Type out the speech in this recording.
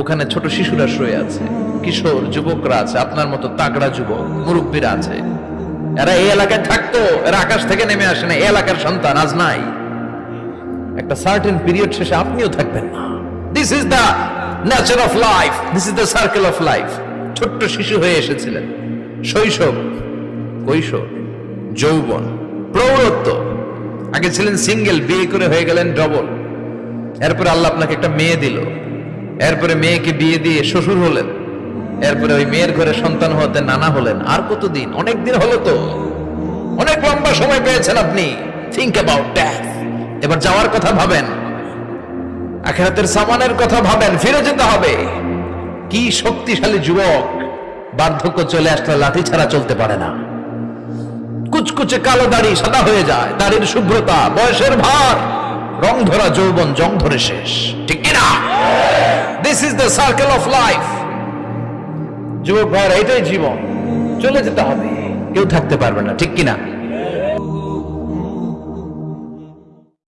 ওখানে ছোট শিশুরা শুয়ে আছে। কিশোর, যুবকরা আছে, আপনার মতো তাগড়া যুবক, মুরব্বীরা আছে। এরা এই এলাকায় থাকতো, এরা আকাশ থেকে নেমে আসে না এই এলাকার সন্তান আজ নাই। একটা সার্টেন পিরিয়ড শেষে আপনিও থাকবেন না। This is the nature of life this is the circle of life ছোট্ট শিশু হয়ে এসেছিলেন। শৈশব, কৈশোর, যৌবন, প্রৌঢ়ত্ব। আগে ছিলেন সিঙ্গেল বিয়ে করে হয়ে গেলেন ডবল এরপরে আল্লাহ আপনাকে একটা মেয়ে দিল। এরপরে মেয়েকে বিয়ে দিয়ে শ্বশুর হলেন। এরপরে ওই মেয়ের ঘরে সন্তান হতে নানা হলেন। আর কতদিন? অনেক দিন হলো তো। অনেক লম্বা সময় পেয়েছেন আপনি। থিঙ্ক অ্যাবাউট দ্যাট এবার যাওয়ার কথা ভাবেন। আখেরাতের সামানের কথা ভাবেন। ফিরে যেতে হবে। কি শক্তিশালী যুবক। বার্ধক্য চলে আসলে লাঠি ছাড়া চলতে পারে না। কুচকুচে কালো দাড়ি সাদা হয়ে যায়। দাড়ির শুভ্রতা, বয়সের ভার। রং ধরা যৌবন, জং ধরে শেষ। ঠিক this is the circle of life যুবক ভাইয়ের এটাই জীবন। চলে যেতে হবে। কেউ থাকতে পারবে না, ঠিক কিনা?